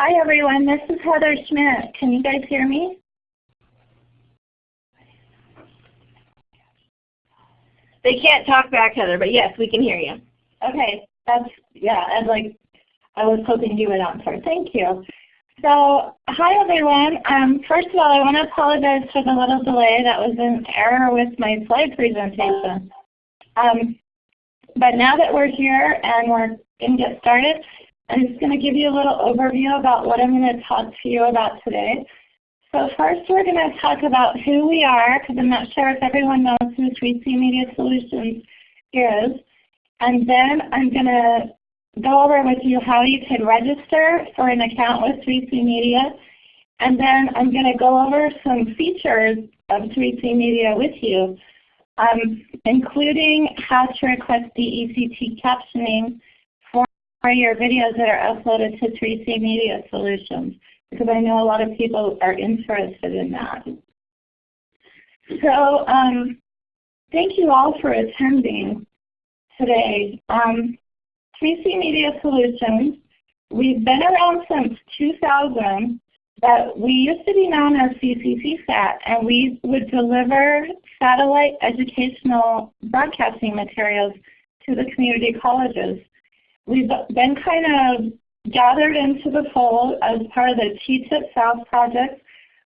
Hi everyone, this is Heather Schmidt. Can you guys hear me? They can't talk back, Heather, but yes, we can hear you. Okay, that's, yeah, and like, I was hoping you would answer. Thank you. So, hi everyone. Um, first of all, I want to apologize for the little delay. That was an error with my slide presentation. Um, but now that we're here and we're going to get started, I'm just going to give you a little overview about what I'm going to talk to you about today. So first we're going to talk about who we are, because I'm not sure if everyone knows who 3C Media Solutions is. And then I'm going to go over with you how you can register for an account with 3C Media. And then I'm going to go over some features of 3C Media with you, um, including how to request DECT captioning for your videos that are uploaded to 3C Media Solutions because I know a lot of people are interested in that. So um, thank you all for attending today. Um, 3C Media Solutions, we've been around since 2000, but we used to be known as CCCSat, and we would deliver satellite educational broadcasting materials to the community colleges we've been kind of gathered into the fold as part of the TTIP South project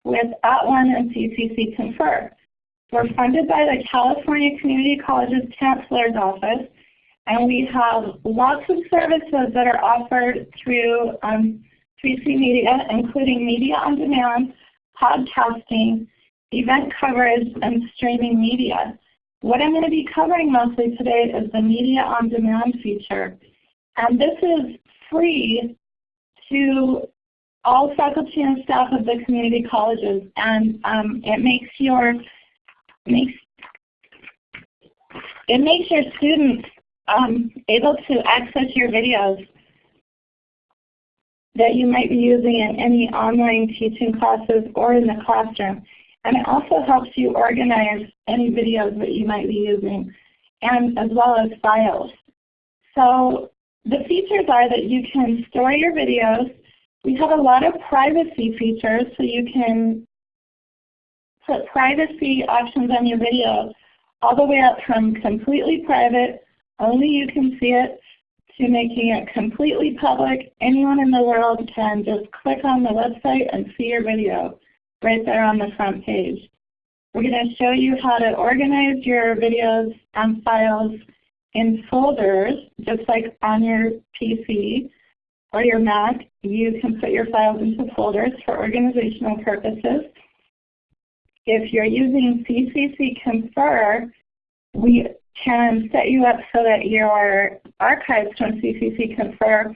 with At-One and CCC Confer. We're funded by the California Community Colleges Chancellor's Office, and we have lots of services that are offered through um, 3C Media, including media on demand, podcasting, event coverage, and streaming media. What I'm going to be covering mostly today is the media on demand feature. And this is free to all faculty and staff of the community colleges, and um, it makes your makes it makes your students um, able to access your videos that you might be using in any online teaching classes or in the classroom. And it also helps you organize any videos that you might be using, and as well as files. So the features are that you can store your videos. We have a lot of privacy features, so you can put privacy options on your video all the way up from completely private, only you can see it, to making it completely public. Anyone in the world can just click on the website and see your video right there on the front page. We're going to show you how to organize your videos and files in folders, just like on your PC or your Mac, you can put your files into folders for organizational purposes. If you're using CCC Confer, we can set you up so that your archives from CCC Confer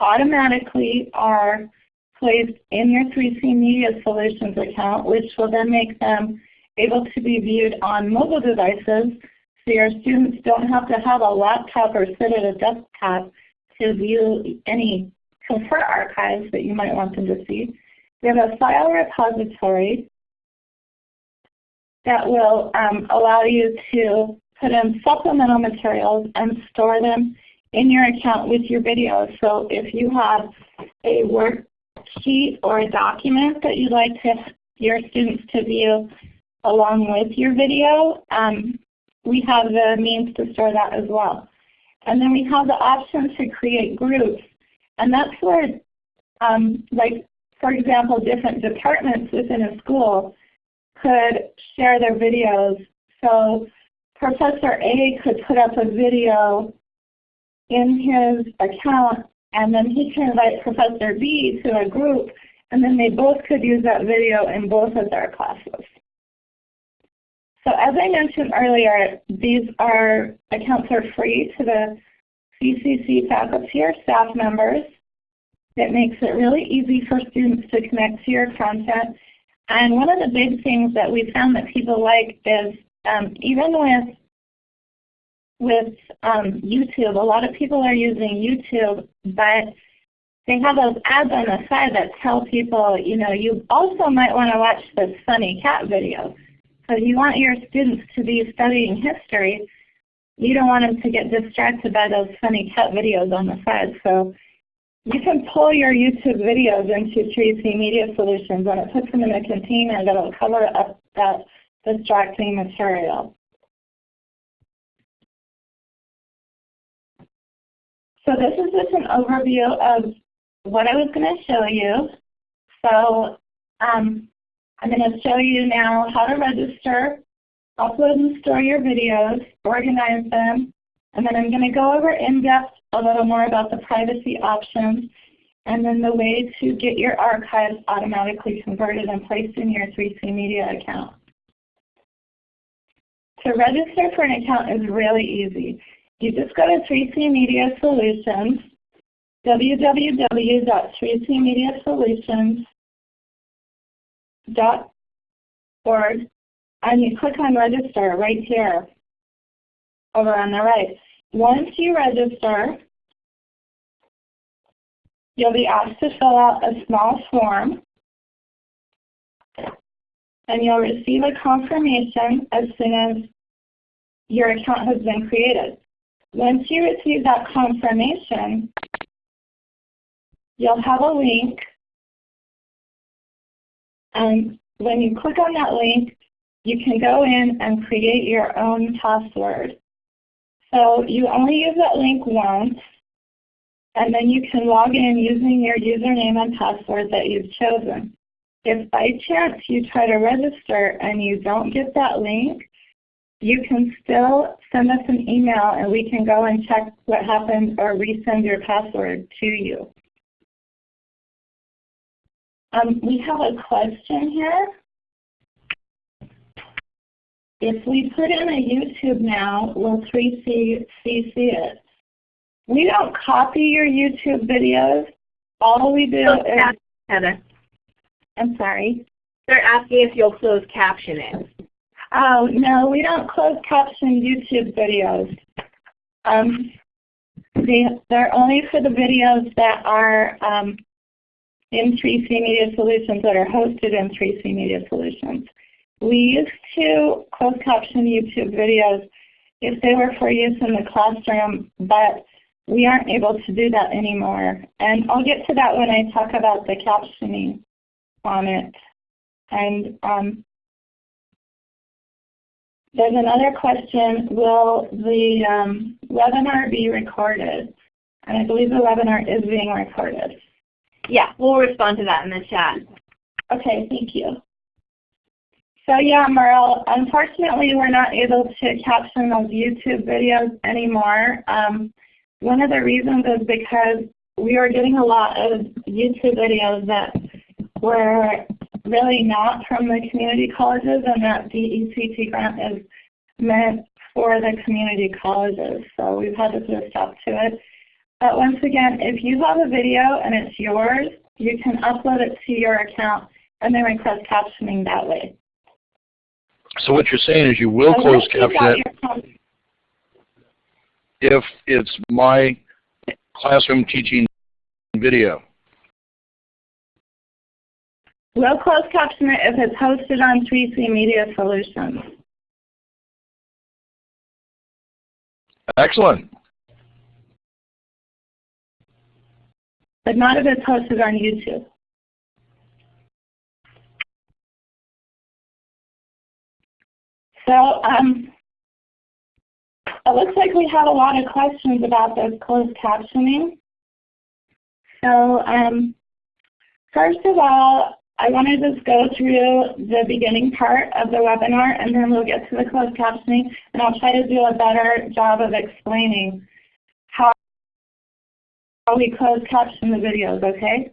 automatically are placed in your 3C Media Solutions account, which will then make them able to be viewed on mobile devices so your students don't have to have a laptop or sit at a desktop to view any Confer archives that you might want them to see. We have a file repository that will um, allow you to put in supplemental materials and store them in your account with your videos. So if you have a worksheet or a document that you'd like to, your students to view along with your video, um, we have the means to store that as well. And then we have the option to create groups. And that's where, um, like, for example, different departments within a school could share their videos. So Professor A could put up a video in his account, and then he can invite Professor B to a group, and then they both could use that video in both of their classes. So as I mentioned earlier, these are accounts are free to the CCC faculty or staff members. It makes it really easy for students to connect to your content. And one of the big things that we found that people like is um, even with with um, YouTube, a lot of people are using YouTube, but they have those ads on the side that tell people, you know, you also might want to watch this funny cat video. So you want your students to be studying history. You don't want them to get distracted by those funny cat videos on the side. So you can pull your YouTube videos into 3C Media Solutions and it puts them in a container that will cover up that distracting material. So this is just an overview of what I was going to show you. So um, I'm going to show you now how to register, upload and store your videos, organize them, and then I'm going to go over in depth a little more about the privacy options and then the way to get your archives automatically converted and placed in your 3C Media account. To register for an account is really easy. You just go to 3C Media Solutions, www.3cmediasolutions.org, and you click on register right here over on the right. Once you register, you'll be asked to fill out a small form and you'll receive a confirmation as soon as your account has been created. Once you receive that confirmation, you'll have a link and when you click on that link, you can go in and create your own password. So you only use that link once, and then you can log in using your username and password that you've chosen. If by chance you try to register and you don't get that link, you can still send us an email and we can go and check what happened or resend your password to you. Um, we have a question here. If we put in a YouTube now, will 3C see it? We don't copy your YouTube videos. All we do so, is... Heather. I'm sorry? They're asking if you'll close caption it. Oh, no, we don't close caption YouTube videos. Um, they, they're only for the videos that are um, in 3C Media Solutions that are hosted in 3C Media Solutions. We used to close caption YouTube videos if they were for use in the classroom, but we aren't able to do that anymore. And I'll get to that when I talk about the captioning on it. And um, there's another question, will the um, webinar be recorded? And I believe the webinar is being recorded. Yeah, we'll respond to that in the chat. Okay, thank you. So yeah, Merle, unfortunately we're not able to caption those YouTube videos anymore. Um, one of the reasons is because we were getting a lot of YouTube videos that were really not from the community colleges and that DECT grant is meant for the community colleges. So we've had to put a stop to it. But once again, if you have a video and it's yours, you can upload it to your account and then request captioning that way. So what you're saying is you will close caption it if it's my classroom teaching video. We'll close caption it if it's hosted on 3C Media Solutions. Excellent. But not if it's hosted on YouTube. So um, it looks like we have a lot of questions about this closed captioning. So um, first of all, I want to just go through the beginning part of the webinar and then we'll get to the closed captioning and I'll try to do a better job of explaining we close caption the videos, okay?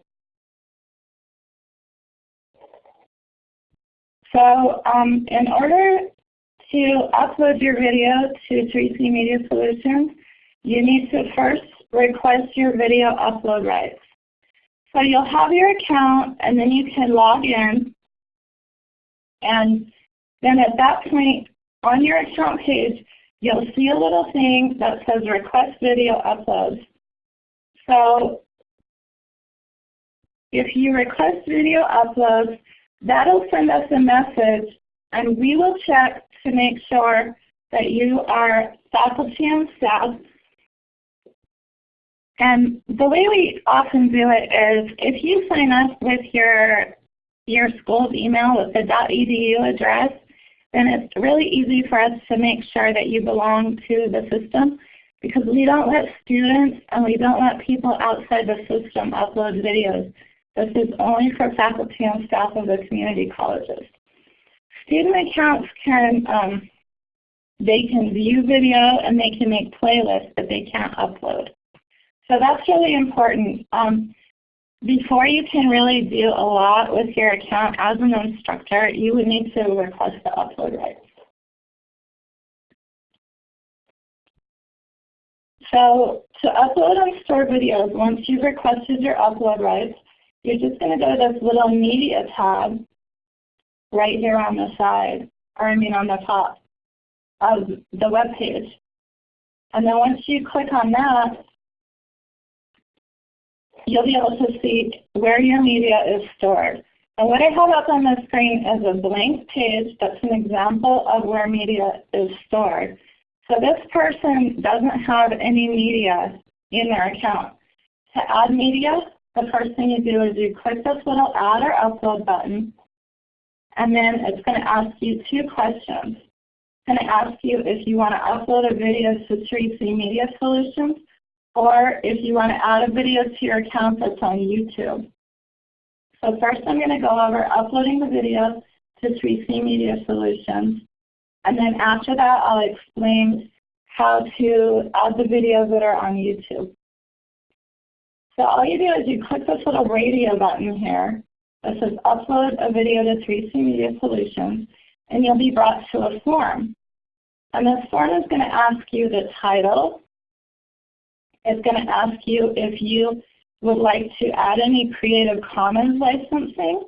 So um, in order to upload your video to 3C Media Solutions, you need to first request your video upload rights. So you'll have your account and then you can log in and then at that point on your account page you'll see a little thing that says request video uploads. So if you request video uploads, that'll send us a message and we will check to make sure that you are faculty and staff. And the way we often do it is if you sign up with your, your school's email with the .edu address, then it's really easy for us to make sure that you belong to the system because we don't let students and we don't let people outside the system upload videos. This is only for faculty and staff of the community colleges. Student accounts can, um, they can view video and they can make playlists, but they can't upload. So that's really important. Um, before you can really do a lot with your account as an instructor, you would need to request the upload rights. So to upload and store videos, once you've requested your upload rights, you're just going to go to this little media tab right here on the side, or I mean on the top of the web page. And then once you click on that, you'll be able to see where your media is stored. And what I have up on the screen is a blank page that's an example of where media is stored. So this person doesn't have any media in their account. To add media, the first thing you do is you click this little add or upload button, and then it's going to ask you two questions. It's going to ask you if you want to upload a video to 3C Media Solutions, or if you want to add a video to your account that's on YouTube. So first I'm going to go over uploading the video to 3C Media Solutions. And then after that I'll explain how to add the videos that are on YouTube. So all you do is you click this little radio button here that says upload a video to 3C Media Solutions and you'll be brought to a form. And this form is going to ask you the title, it's going to ask you if you would like to add any Creative Commons licensing.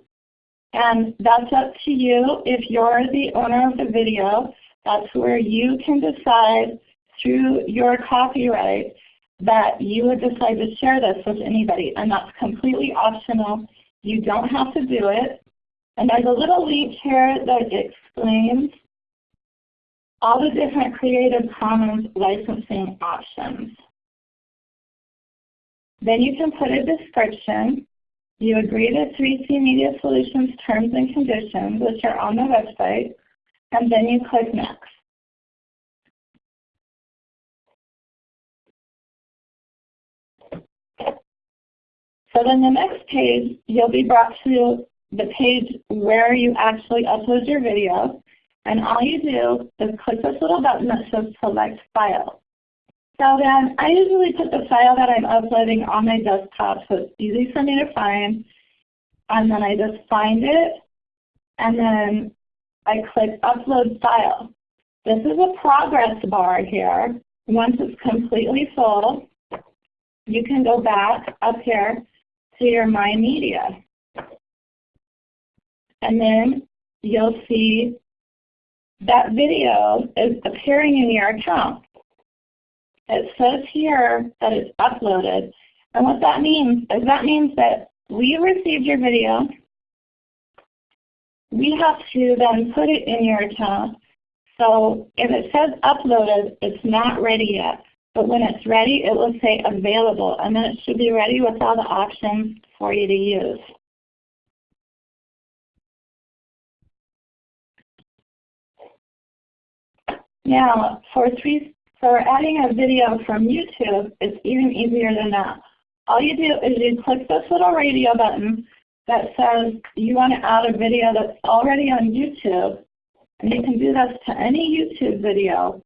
And that's up to you. If you're the owner of the video, that's where you can decide through your copyright that you would decide to share this with anybody. And that's completely optional. You don't have to do it. And there's a little link here that explains all the different Creative Commons licensing options. Then you can put a description. You agree to 3C Media Solutions terms and conditions, which are on the website, and then you click Next. So then the next page, you'll be brought to the page where you actually upload your video. And all you do is click this little button that says Select File. Then I usually put the file that I'm uploading on my desktop so it's easy for me to find. And then I just find it and then I click Upload File. This is a progress bar here. Once it's completely full, you can go back up here to your My Media. And then you'll see that video is appearing in your account. It says here that it's uploaded. And what that means is that means that we received your video. We have to then put it in your account. So if it says uploaded, it's not ready yet. But when it's ready, it will say available. And then it should be ready with all the options for you to use. Now, for three for adding a video from YouTube, it's even easier than that. All you do is you click this little radio button that says you want to add a video that's already on YouTube. And you can do this to any YouTube video.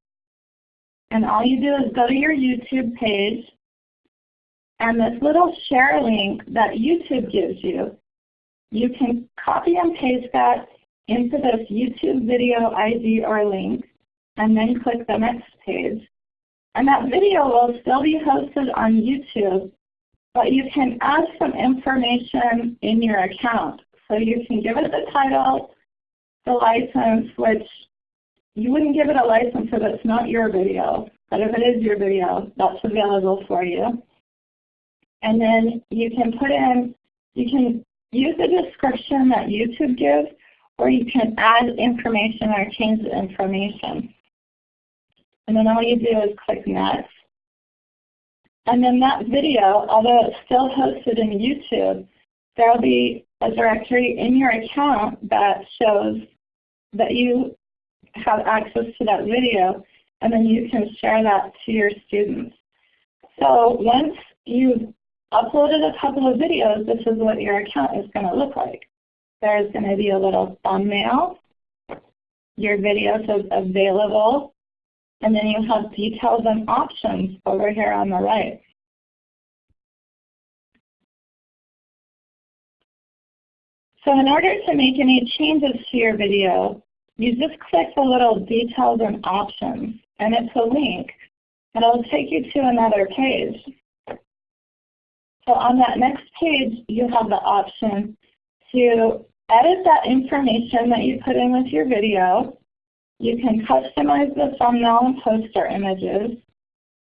And all you do is go to your YouTube page, and this little share link that YouTube gives you, you can copy and paste that into this YouTube video ID or link, and then click the next page. And that video will still be hosted on YouTube, but you can add some information in your account. So you can give it the title, the license, which you wouldn't give it a license if it's not your video. But if it is your video, that's available for you. And then you can put in, you can use the description that YouTube gives, or you can add information or change the information. And then all you do is click Next. And then that video, although it's still hosted in YouTube, there will be a directory in your account that shows that you have access to that video, and then you can share that to your students. So once you've uploaded a couple of videos, this is what your account is going to look like. There's going to be a little thumbnail. Your video says available. And then you have details and options over here on the right. So in order to make any changes to your video, you just click the little details and options, and it's a link, and it'll take you to another page. So on that next page, you have the option to edit that information that you put in with your video. You can customize the thumbnail and poster images.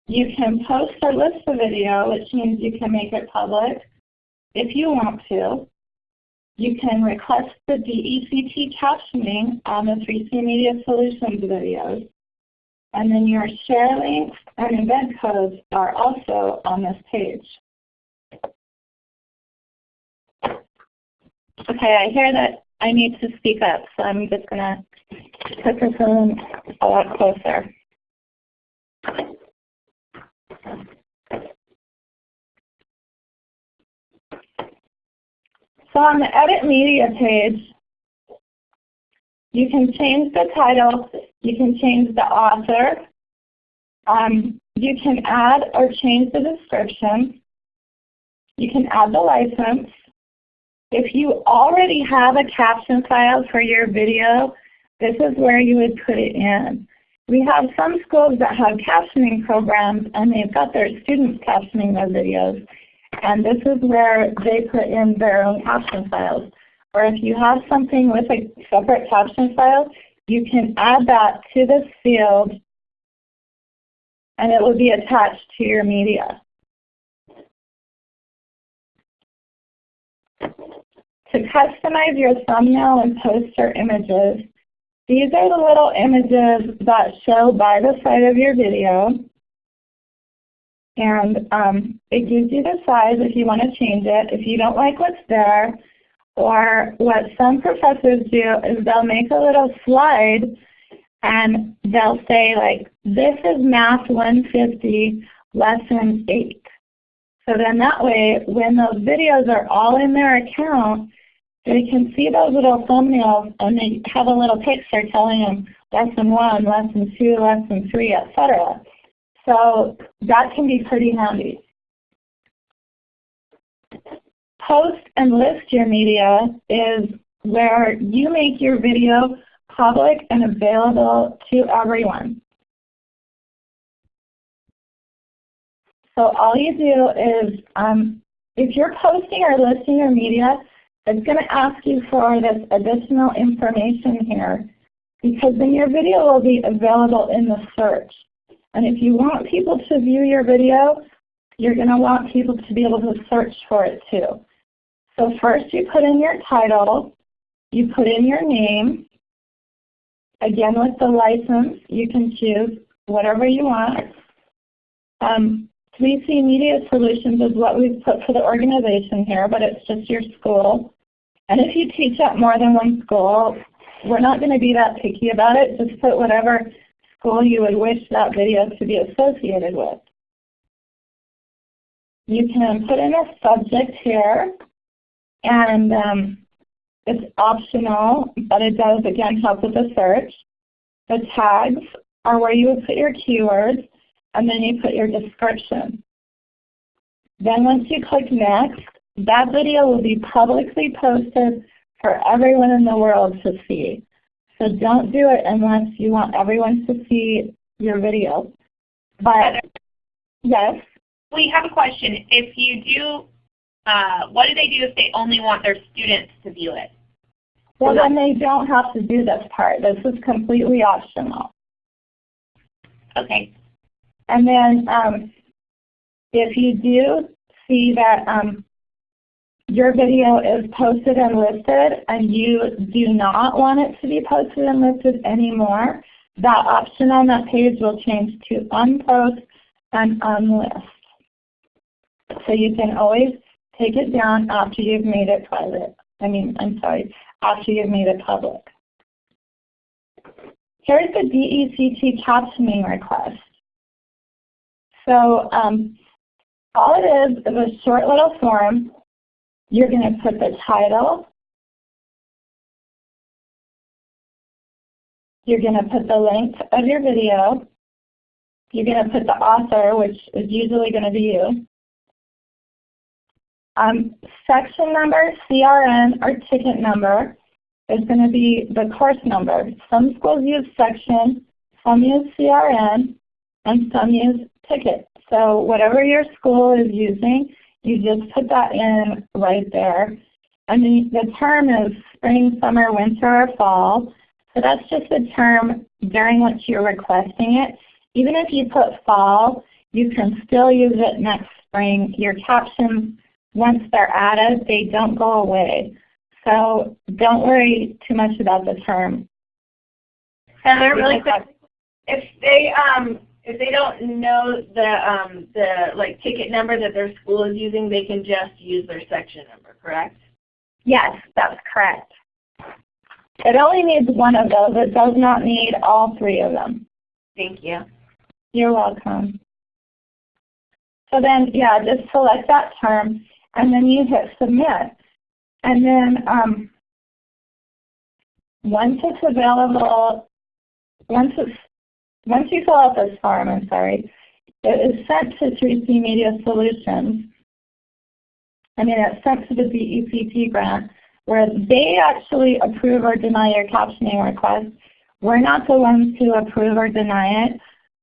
You can post or list the video, which means you can make it public if you want to. You can request the DECT captioning on the 3C Media Solutions videos. And then your share links and embed codes are also on this page. Okay, I hear that I need to speak up, so I'm just going to put this in a lot closer. So on the Edit Media page, you can change the title, you can change the author, um, you can add or change the description, you can add the license. If you already have a caption file for your video, this is where you would put it in. We have some schools that have captioning programs and they've got their students captioning their videos. And this is where they put in their own caption files. Or if you have something with a separate caption file, you can add that to this field and it will be attached to your media. To customize your thumbnail and poster images, these are the little images that show by the side of your video. And um, it gives you the size if you want to change it. If you don't like what's there, or what some professors do is they'll make a little slide and they'll say like, this is Math 150 Lesson 8. So then that way, when those videos are all in their account, they can see those little thumbnails and they have a little picture telling them lesson 1, lesson 2, lesson 3, etc. So that can be pretty handy. Post and list your media is where you make your video public and available to everyone. So all you do is, um, if you're posting or listing your media, it's going to ask you for this additional information here because then your video will be available in the search. And if you want people to view your video, you're going to want people to be able to search for it too. So first you put in your title, you put in your name. Again with the license, you can choose whatever you want. Um, 3C Media Solutions is what we've put for the organization here, but it's just your school. And if you teach at more than one school, we're not going to be that picky about it. Just put whatever school you would wish that video to be associated with. You can put in a subject here, and um, it's optional, but it does, again, help with the search. The tags are where you would put your keywords, and then you put your description. Then once you click Next, that video will be publicly posted for everyone in the world to see. So don't do it unless you want everyone to see your video. But yes? We have a question. If you do, uh, what do they do if they only want their students to view it? Well, then they don't have to do this part. This is completely optional. Okay. And then um, if you do see that um, your video is posted and listed and you do not want it to be posted and listed anymore, that option on that page will change to unpost and unlist. So you can always take it down after you've made it private. I mean, I'm sorry, after you've made it public. Here's the DECT captioning request. So um, all it is is a short little form. You're going to put the title. You're going to put the length of your video. You're going to put the author, which is usually going to be you. Um, section number, CRN, or ticket number is going to be the course number. Some schools use section, some use CRN, and some use ticket. So whatever your school is using, you just put that in right there. And the, the term is spring, summer, winter, or fall. So that's just the term during which you're requesting it. Even if you put fall, you can still use it next spring. Your captions, once they're added, they don't go away. So don't worry too much about the term. Heather, really quick, if they um if they don't know the um the like ticket number that their school is using, they can just use their section number, correct? Yes, that's correct. It only needs one of those. It does not need all three of them. Thank you. You're welcome. So then, yeah, just select that term, and then you hit submit. And then um, once it's available, once it's once you fill out this form, I'm sorry, it is sent to 3C Media Solutions. I mean, it's sent to the DECT grant, where they actually approve or deny your captioning request. We're not the ones who approve or deny it.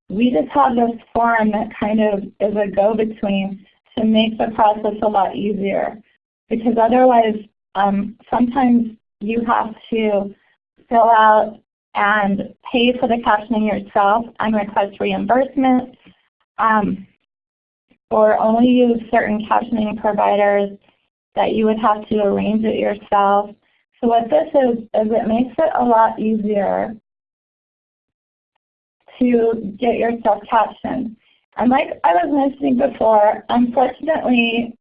We just have this form that kind of is a go-between to make the process a lot easier. Because otherwise, um, sometimes you have to fill out and pay for the captioning yourself and request reimbursement, um, or only use certain captioning providers that you would have to arrange it yourself. So what this is, is it makes it a lot easier to get yourself captioned. And like I was mentioning before, unfortunately,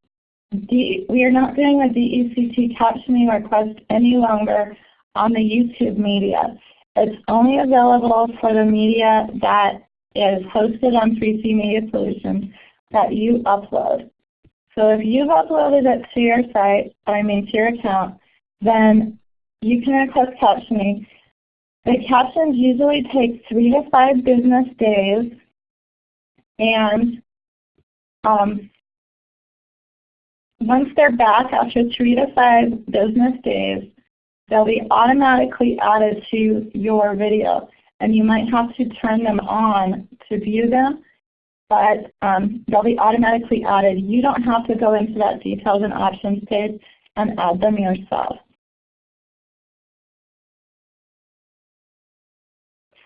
we are not doing a DECT captioning request any longer on the YouTube media. It's only available for the media that is hosted on 3C Media Solutions that you upload. So if you've uploaded it to your site, I mean to your account, then you can request captioning. The captions usually take three to five business days, and um, once they're back after three to five business days, they'll be automatically added to your video. And you might have to turn them on to view them, but um, they'll be automatically added. You don't have to go into that details and options page and add them yourself.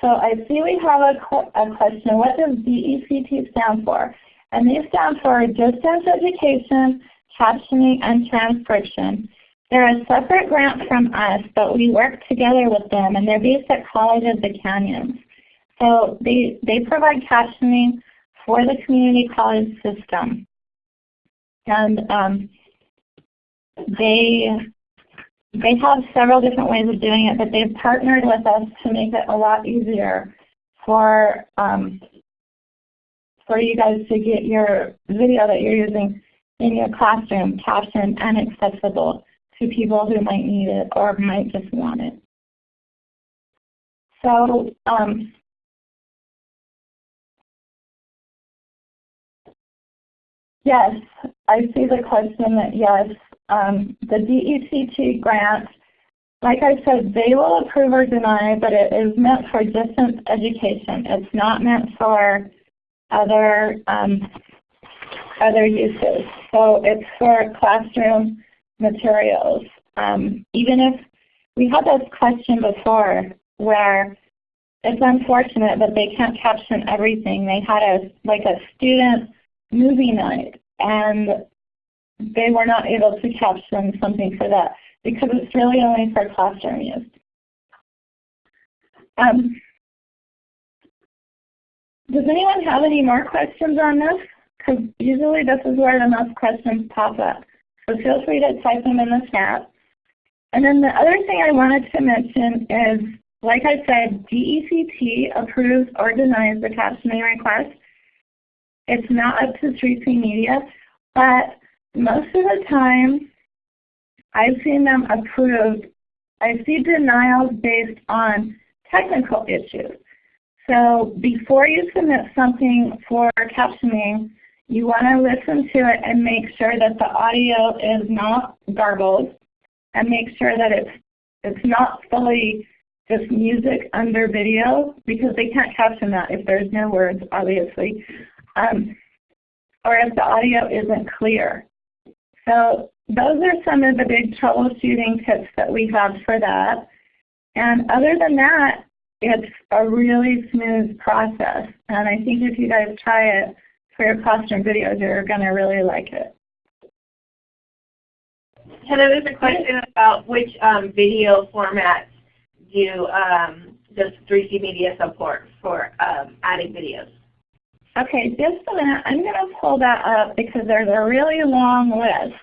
So I see we have a, a question. What does DECT stand for? And these stand for Distance Education, Captioning, and Transcription. They're a separate grant from us, but we work together with them, and they're based at College of the Canyons. So they, they provide captioning for the community college system. And um, they, they have several different ways of doing it, but they've partnered with us to make it a lot easier for, um, for you guys to get your video that you're using in your classroom captioned and accessible to people who might need it or might just want it. So um, yes, I see the question that yes, um, the DECT grant, like I said, they will approve or deny, but it is meant for distance education. It's not meant for other um, other uses. So it's for classroom materials. Um, even if we had this question before where it's unfortunate that they can't caption everything. They had a like a student movie night and they were not able to caption something for that because it's really only for classroom use. Um, does anyone have any more questions on this? because usually this is where the most questions pop up. So feel free to type them in the chat. And then the other thing I wanted to mention is, like I said, DECT approves or denies the captioning request. It's not up to 3C Media, but most of the time I've seen them approved. I see denials based on technical issues. So before you submit something for captioning, you want to listen to it and make sure that the audio is not garbled and make sure that it's, it's not fully just music under video because they can't caption that if there's no words, obviously, um, or if the audio isn't clear. So those are some of the big troubleshooting tips that we have for that. And other than that, it's a really smooth process. And I think if you guys try it for your classroom videos, you're going to really like it. Heather, there's a question about which um, video formats do um, does 3C Media support for um, adding videos? Okay, just a minute. I'm going to pull that up because there's a really long list.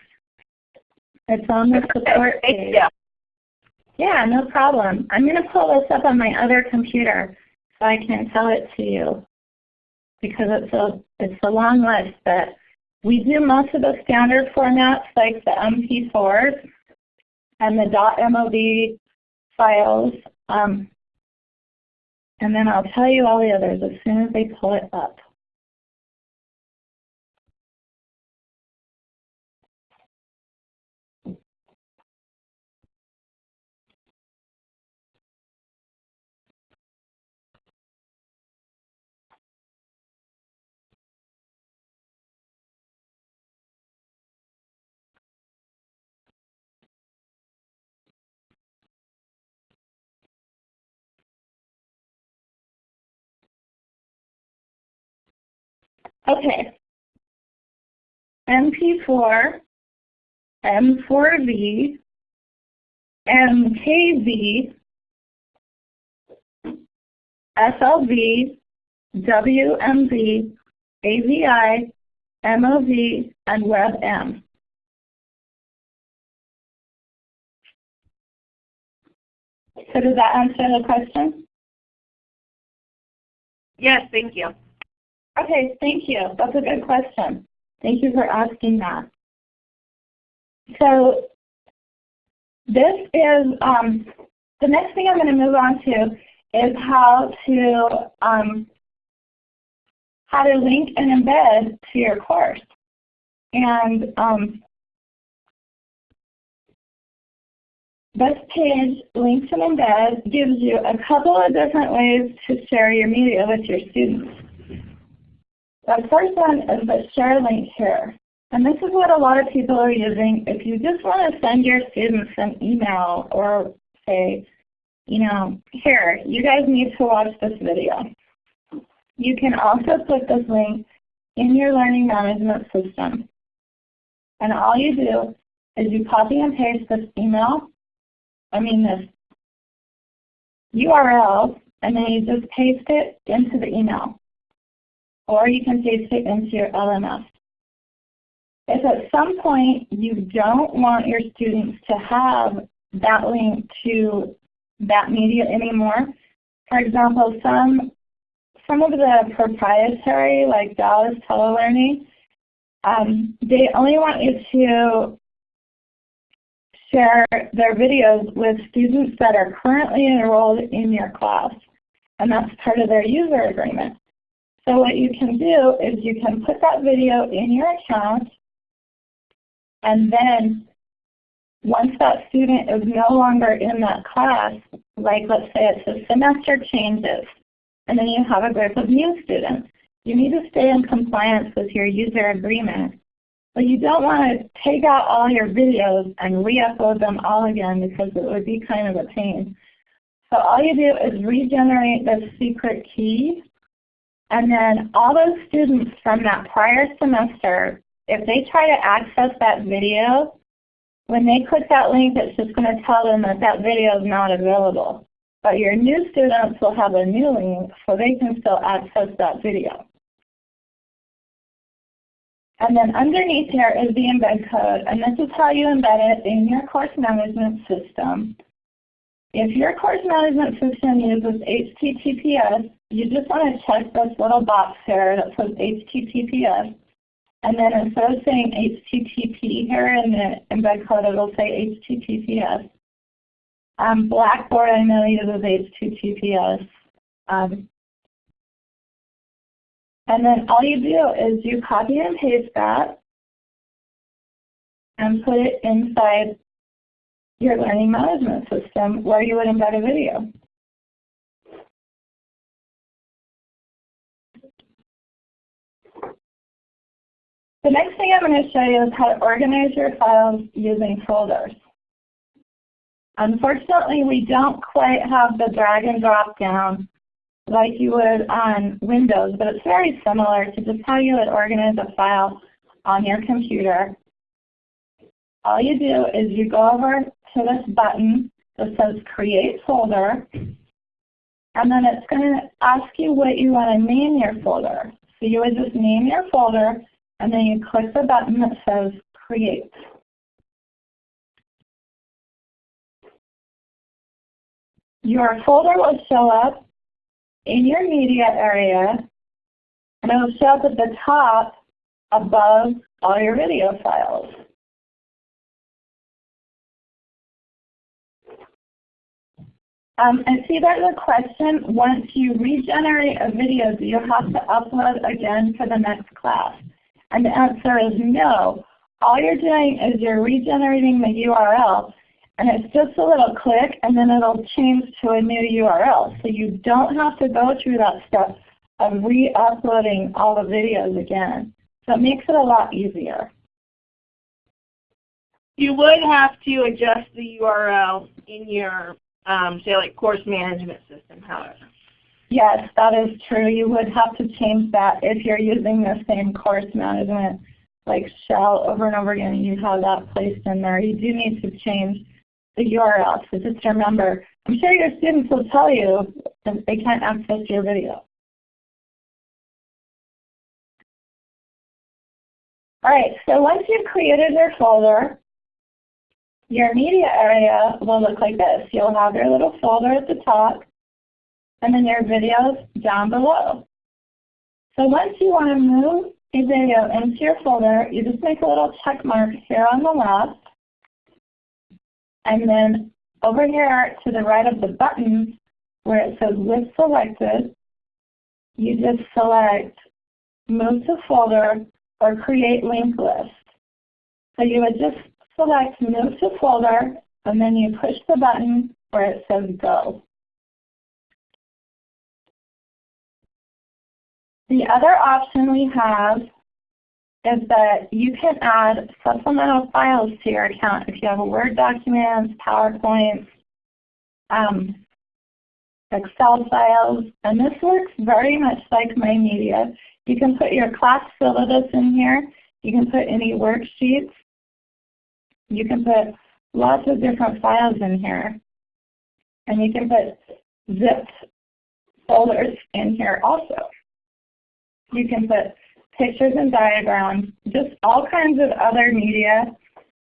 It's on the support page. Yeah. Yeah, no problem. I'm going to pull this up on my other computer so I can tell it to you because it's a, it's a long list. But we do most of the standard formats like the MP4s and the .mov files. Um, and then I'll tell you all the others as soon as they pull it up. Okay. MP4, M4V, MKV, FLV, WMV, AVI, MOV, and WebM. So does that answer the question? Yes, thank you. Okay, thank you. That's a good question. Thank you for asking that. So this is, um, the next thing I'm going to move on to is how to, um, how to link and embed to your course. And um, this page, Links and Embed, gives you a couple of different ways to share your media with your students. The first one is the share link here. And this is what a lot of people are using. If you just want to send your students an email or say, you know, here, you guys need to watch this video. You can also put this link in your learning management system. And all you do is you copy and paste this email, I mean this URL, and then you just paste it into the email or you can paste it into your LMS. If at some point you don't want your students to have that link to that media anymore, for example, some, some of the proprietary, like Dallas Telelearning, um, they only want you to share their videos with students that are currently enrolled in your class. And that's part of their user agreement. So what you can do is you can put that video in your account and then once that student is no longer in that class, like let's say it's a semester changes, and then you have a group of new students, you need to stay in compliance with your user agreement. But you don't want to take out all your videos and re-upload them all again because it would be kind of a pain. So all you do is regenerate the secret key and then all those students from that prior semester, if they try to access that video, when they click that link, it's just going to tell them that that video is not available. But your new students will have a new link so they can still access that video. And then underneath here is the embed code, and this is how you embed it in your course management system. If your course management system uses HTTPS, you just want to check this little box here that says HTTPS. And then instead of saying HTTP here in the embed code, it'll say HTTPS. Um, Blackboard I know uses HTTPS. Um, and then all you do is you copy and paste that and put it inside your learning management system where you would embed a video. The next thing I'm going to show you is how to organize your files using folders. Unfortunately, we don't quite have the drag and drop down like you would on Windows, but it's very similar to just how you would organize a file on your computer. All you do is you go over to this button that says Create Folder, and then it's going to ask you what you want to name your folder. So you would just name your folder, and then you click the button that says Create. Your folder will show up in your media area, and it will show up at the top above all your video files. Um, I see there's a question, once you regenerate a video, do you have to upload again for the next class? And the answer is no. All you're doing is you're regenerating the URL, and it's just a little click, and then it'll change to a new URL. So you don't have to go through that step of re-uploading all the videos again. So it makes it a lot easier. You would have to adjust the URL in your, um, say like course management system, however. Yes, that is true. You would have to change that if you're using the same course management like shell over and over again and you have that placed in there. You do need to change the URL. So just remember, I'm sure your students will tell you that they can't access your video. All right, so once you've created your folder, your media area will look like this. You'll have your little folder at the top, and then your videos down below. So once you want to move a video into your folder, you just make a little check mark here on the left, and then over here to the right of the button where it says list selected, you just select move to folder or create linked list. So you would just select move to folder and then you push the button where it says go. The other option we have is that you can add supplemental files to your account if you have Word documents, PowerPoints, um, Excel files, and this works very much like MyMedia. You can put your class syllabus in here. You can put any worksheets. You can put lots of different files in here. And you can put zipped folders in here also. You can put pictures and diagrams, just all kinds of other media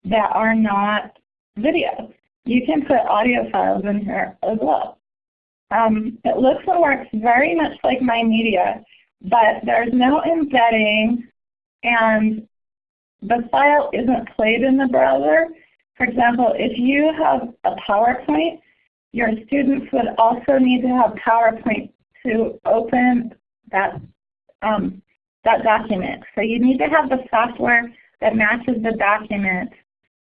that are not video. You can put audio files in here as well. Um, it looks and works very much like MyMedia, but there's no embedding and the file isn't played in the browser. For example, if you have a PowerPoint, your students would also need to have PowerPoint to open that um, that document. So you need to have the software that matches the document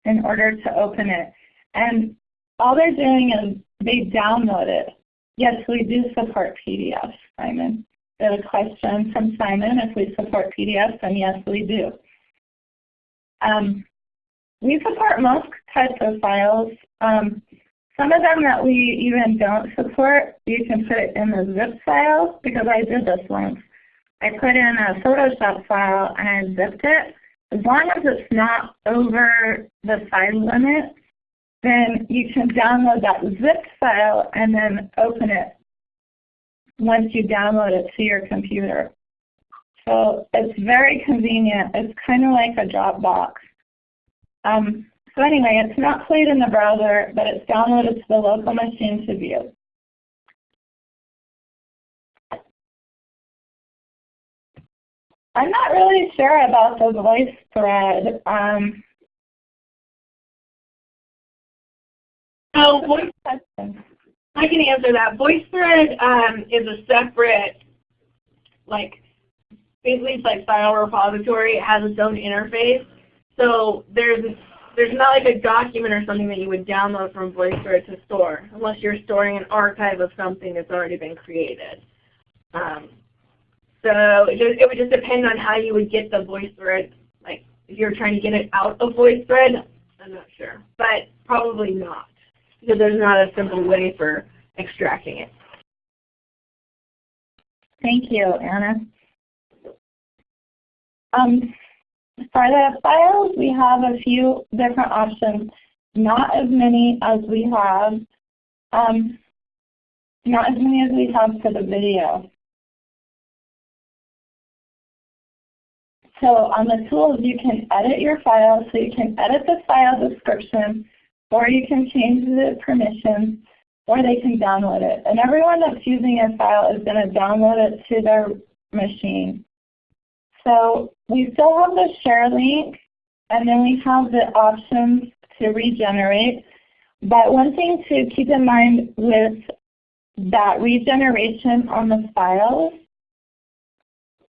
in order to open it. And all they're doing is they download it. Yes, we do support PDFs, Simon. There's a question from Simon if we support PDFs, and yes, we do. Um, we support most types of files. Um, some of them that we even don't support, you can put it in the zip file because I did this once. I put in a Photoshop file and I zipped it. As long as it's not over the size limit, then you can download that zipped file and then open it once you download it to your computer. So it's very convenient. It's kind of like a Dropbox. Um, so anyway, it's not played in the browser, but it's downloaded to the local machine to view. I'm not really sure about the voice thread. Um, So voice. I can answer that. VoiceThread um, is a separate, like, basically it's like file repository. It has its own interface. So there's there's not like a document or something that you would download from VoiceThread to store, unless you're storing an archive of something that's already been created. Um, so it, just, it would just depend on how you would get the VoiceThread. Like if you're trying to get it out of VoiceThread, I'm not sure, but probably not because there's not a simple way for extracting it. Thank you, Anna. Um, for the files, we have a few different options, not as many as we have, um, not as many as we have for the video. So on the tools, you can edit your file, so you can edit the file description, or you can change the permissions, or they can download it. And everyone that's using a file is going to download it to their machine. So we still have the share link, and then we have the options to regenerate. But one thing to keep in mind with that regeneration on the files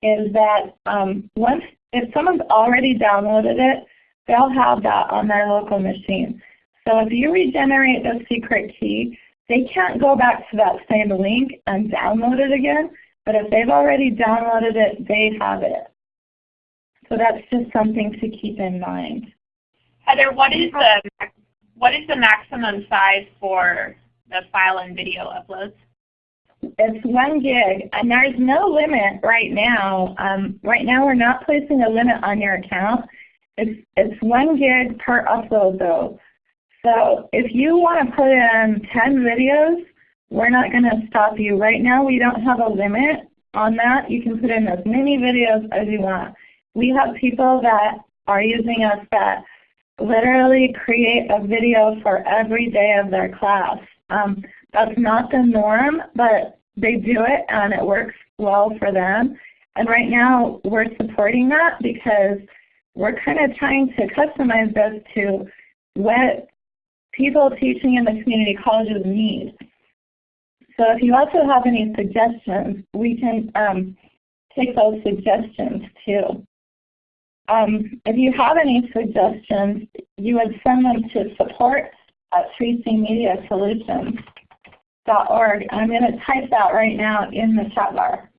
is that um, once, if someone's already downloaded it, they'll have that on their local machine. So if you regenerate the secret key, they can't go back to that same link and download it again. But if they've already downloaded it, they have it. So that's just something to keep in mind. Heather, what is the what is the maximum size for the file and video uploads? It's one gig, and there's no limit right now. Um, right now, we're not placing a limit on your account. It's it's one gig per upload, though. So if you want to put in 10 videos, we're not going to stop you. Right now, we don't have a limit on that. You can put in as many videos as you want. We have people that are using us that literally create a video for every day of their class. Um, that's not the norm, but they do it and it works well for them. And right now we're supporting that because we're kind of trying to customize this to what people teaching in the community colleges need. So if you also have any suggestions, we can um, take those suggestions too. Um, if you have any suggestions, you would send them to support at 3cmediasolutions.org. I'm going to type that right now in the chat bar.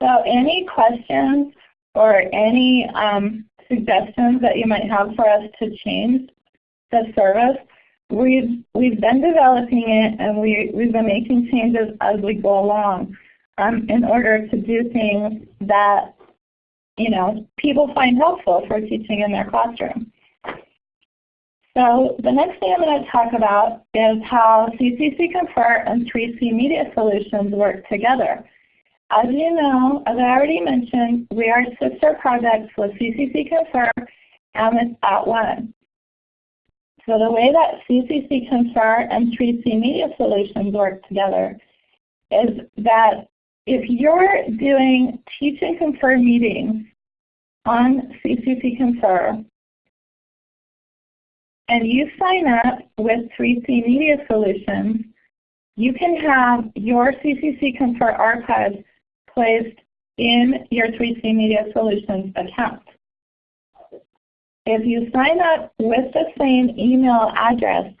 So any questions or any um, suggestions that you might have for us to change the service, we've, we've been developing it and we, we've been making changes as we go along um, in order to do things that you know, people find helpful for teaching in their classroom. So the next thing I'm going to talk about is how CCC Confer and 3C Media Solutions work together. As you know, as I already mentioned, we are sister projects with CCC Confer and with At @ONE. So the way that CCC Confer and 3C Media Solutions work together is that if you're doing Teach and Confer meetings on CCC Confer, and you sign up with 3C Media Solutions, you can have your CCC Confer archives placed in your 3C Media Solutions account. If you sign up with the same email address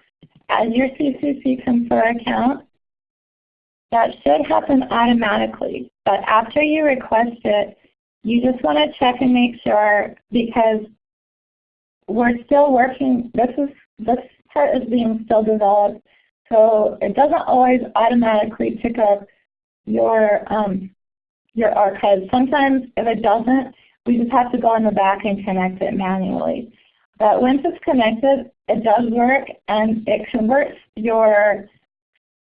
as your CCC Confer account, that should happen automatically. But after you request it, you just want to check and make sure because we're still working, this is this part is being still developed, so it doesn't always automatically pick up your um, your archive. Sometimes if it doesn't, we just have to go in the back and connect it manually. But once it's connected, it does work and it converts your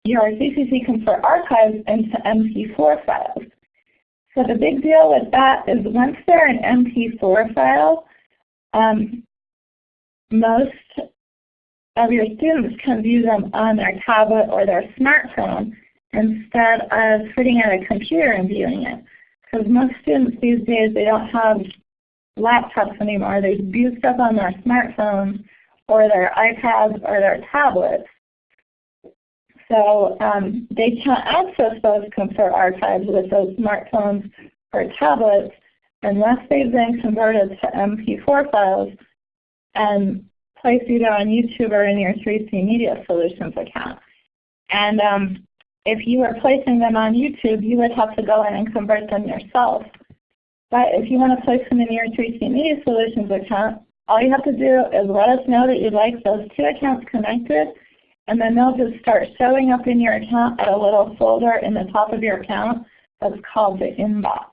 your CCC Confer archives into MP4 files. So the big deal with that is once they're an MP4 file, um, most of your students can view them on their tablet or their smartphone instead of sitting at a computer and viewing it. Because most students these days, they don't have laptops anymore. They view stuff on their smartphones or their iPads or their tablets. So um, they can't access those Confer archives with those smartphones or tablets unless they've been converted to MP4 files and placed either on YouTube or in your 3C Media Solutions account. And um, if you were placing them on YouTube, you would have to go in and convert them yourself. But if you want to place them in your 3C Media Solutions account, all you have to do is let us know that you'd like those two accounts connected, and then they'll just start showing up in your account at a little folder in the top of your account that's called the inbox.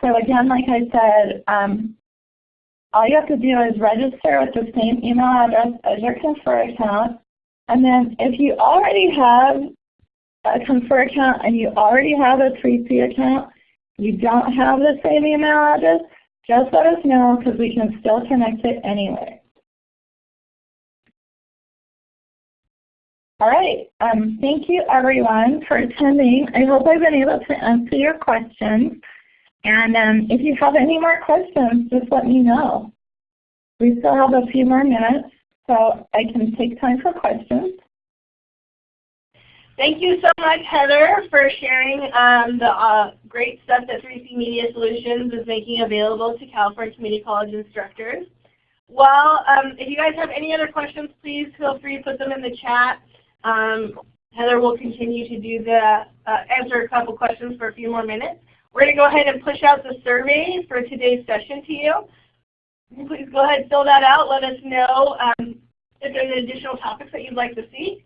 So again, like I said, um, all you have to do is register with the same email address as your Confer account. And then if you already have a Confer account and you already have a 3C account, you don't have the same email address, just let us know because we can still connect it anyway. All right. Um, thank you everyone for attending. I hope I've been able to answer your questions. And um, if you have any more questions, just let me know. We still have a few more minutes, so I can take time for questions. Thank you so much, Heather, for sharing um, the uh, great stuff that 3C Media Solutions is making available to California Community College instructors. Well, um, if you guys have any other questions, please feel free to put them in the chat. Um, Heather will continue to do the uh, answer a couple questions for a few more minutes. We're going to go ahead and push out the survey for today's session to you. Please go ahead and fill that out. Let us know um, if there's additional topics that you'd like to see.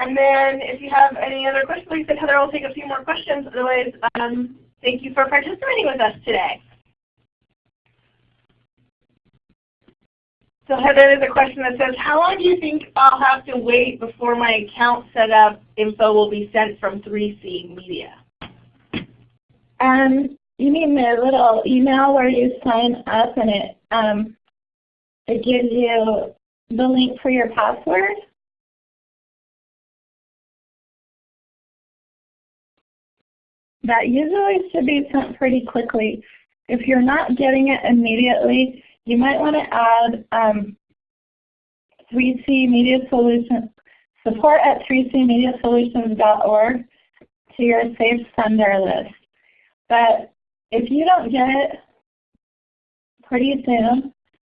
And then if you have any other questions, like I said, Heather will take a few more questions. Otherwise, um, thank you for participating with us today. So Heather, there's a question that says, how long do you think I'll have to wait before my account setup info will be sent from 3C Media? Um, you mean the little email where you sign up and it um, it gives you the link for your password? That usually should be sent pretty quickly. If you're not getting it immediately, you might want to add um, 3C Media Solutions, support at 3cmediasolutions.org to your Safe Sender list. But if you don't get it pretty soon,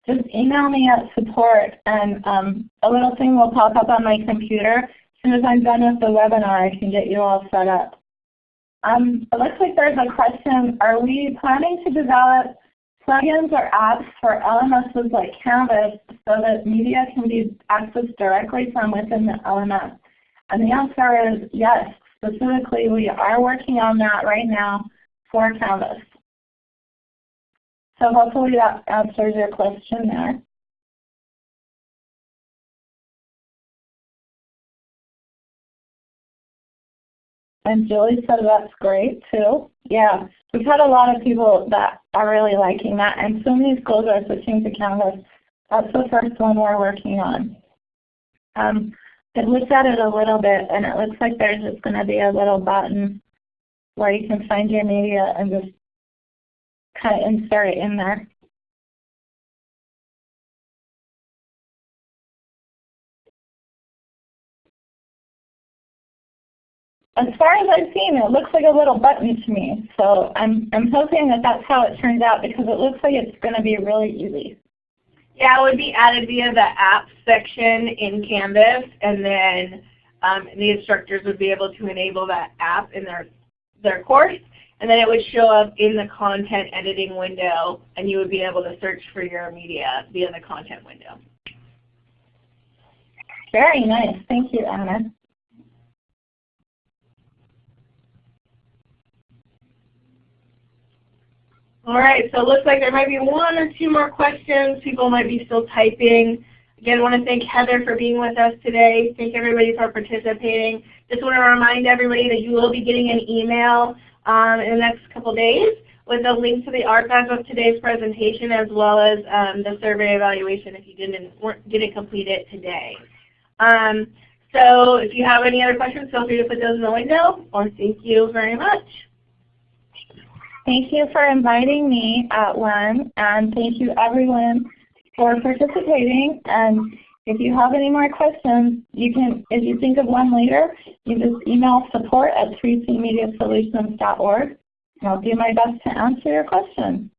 just email me at support and um, a little thing will pop up on my computer. As soon as I'm done with the webinar, I can get you all set up. Um, it looks like there's a question, are we planning to develop plugins or apps for LMSs like Canvas so that media can be accessed directly from within the LMS? And the answer is yes. Specifically, we are working on that right now for Canvas. So hopefully that answers your question there. And Julie said that's great too. Yeah, we've had a lot of people that are really liking that and so many schools are switching to Canvas. That's the first one we're working on. Um, I looked at it a little bit and it looks like there's just going to be a little button where you can find your media and just kind of insert it in there. As far as I've seen, it looks like a little button to me. So I'm, I'm hoping that that's how it turns out because it looks like it's going to be really easy. Yeah, it would be added via the app section in Canvas, and then um, the instructors would be able to enable that app in their, their course, and then it would show up in the content editing window, and you would be able to search for your media via the content window. Very nice. Thank you, Anna. All right, so it looks like there might be one or two more questions. People might be still typing. Again, I want to thank Heather for being with us today. Thank everybody for participating. Just want to remind everybody that you will be getting an email um, in the next couple days with a link to the archive of today's presentation as well as um, the survey evaluation if you didn't, didn't complete it today. Um, so if you have any other questions, feel free to put those in the window, or thank you very much. Thank you for inviting me uh, @ONE, and thank you everyone for participating. And if you have any more questions, you can, if you think of one later, you just email support at 3cmediasolutions.org, and I'll do my best to answer your question.